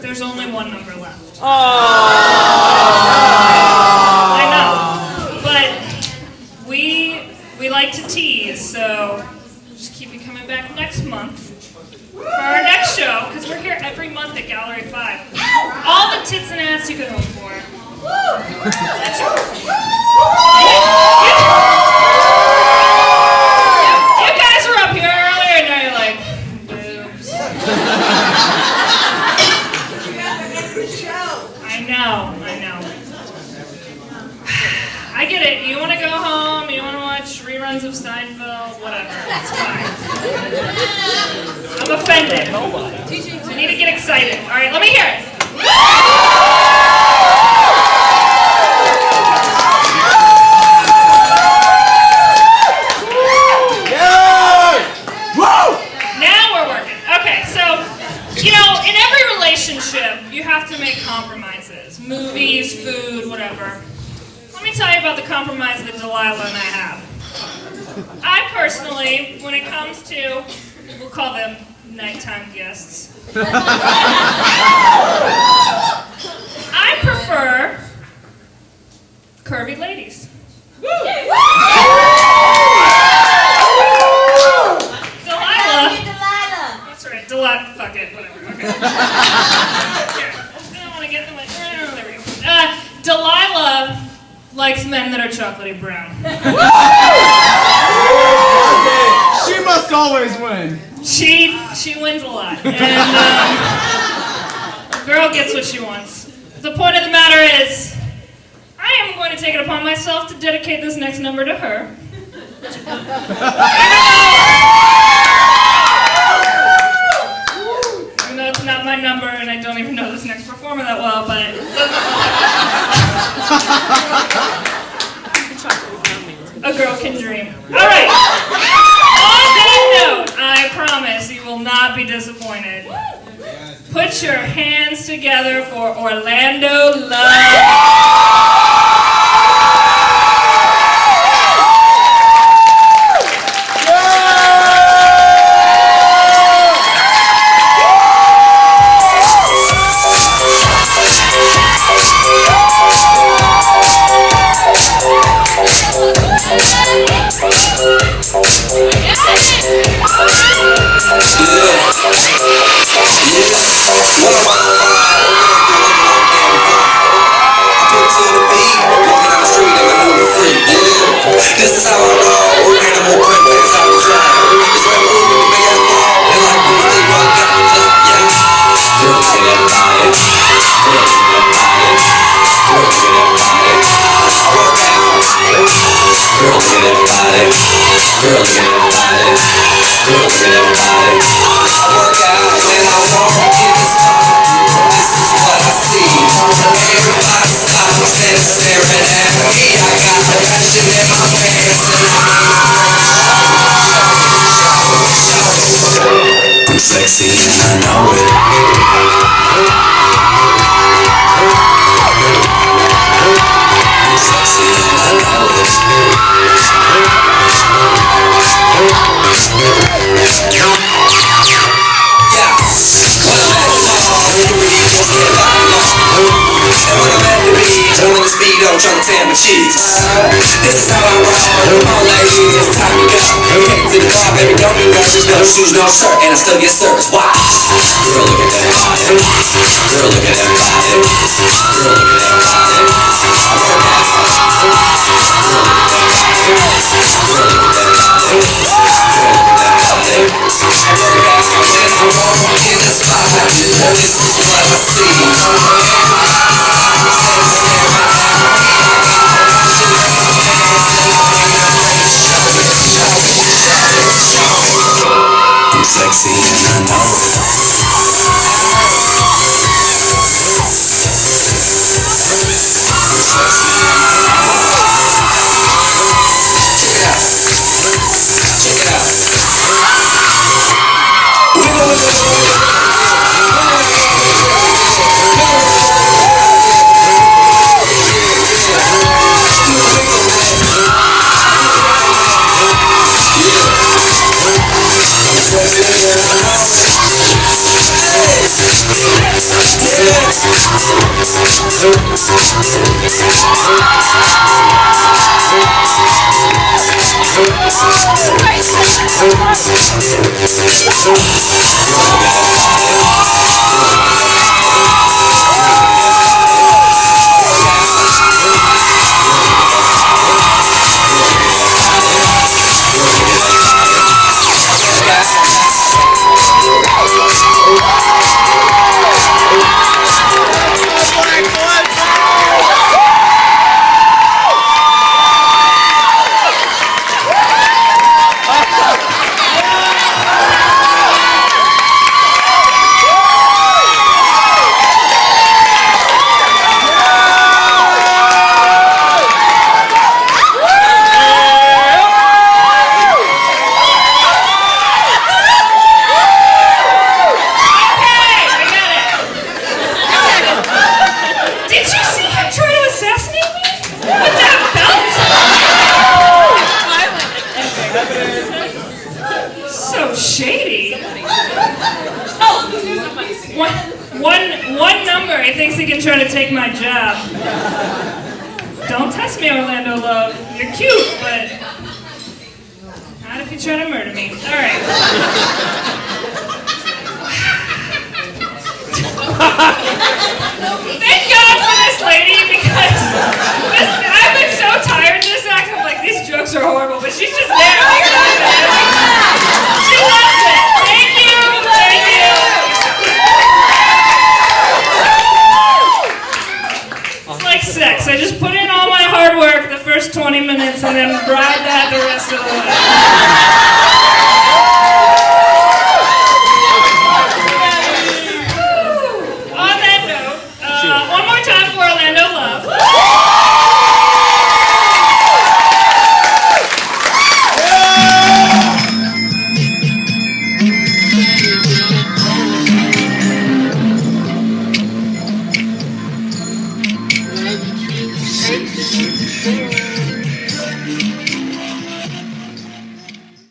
there's only one number left. Oh. I know, but we we like to tease, so just keep you coming back next month for our next show because we're here every month at Gallery Five. All the tits and ass you could hope for. That's You, you guys were up here earlier, and now you're like boobs. I know, I know. I get it. You want to go home, you want to watch reruns of Seinfeld, whatever. It's fine. I'm offended. So you need to get excited. All right, let me hear it. Now we're working. Okay, so, you know, in every relationship, you have to make compromises. Movies, food, whatever. Let me tell you about the compromise that Delilah and I have. I personally, when it comes to, we'll call them nighttime guests, I prefer curvy ladies. Delilah. That's right, Delilah. Fuck it, whatever. Okay. Here. I don't want to get them. Like, there we go. Uh, Delilah likes men that are chocolatey brown. She must always win. She she wins a lot, and um, the girl gets what she wants. The point of the matter is, I am going to take it upon myself to dedicate this next number to her. Even though it's not my number, and I don't even know this next performer that well, but a girl can dream. All right. On that note, I promise you will not be disappointed. Put your hands together for Orlando Love. This is how I roll. Animal print, that's how we try. It's red moon with the big ass ball. And like Bruce Lee, rock out the club, yeah. Girl, look at that body. Girl, look at that Trying to tan my cheeks. This is how I roll. All ladies, it's time to go. Take to the bar, baby, don't be nervous. No shoes, no shirt, and I still get service. Wow. Girl, look at that body. Girl, look at that body. Girl, look at that body. Okay, Oh, one, one, one number. He thinks he can try to take my job. Don't test me, Orlando Love. You're cute, but not if you try to murder me. All right. And then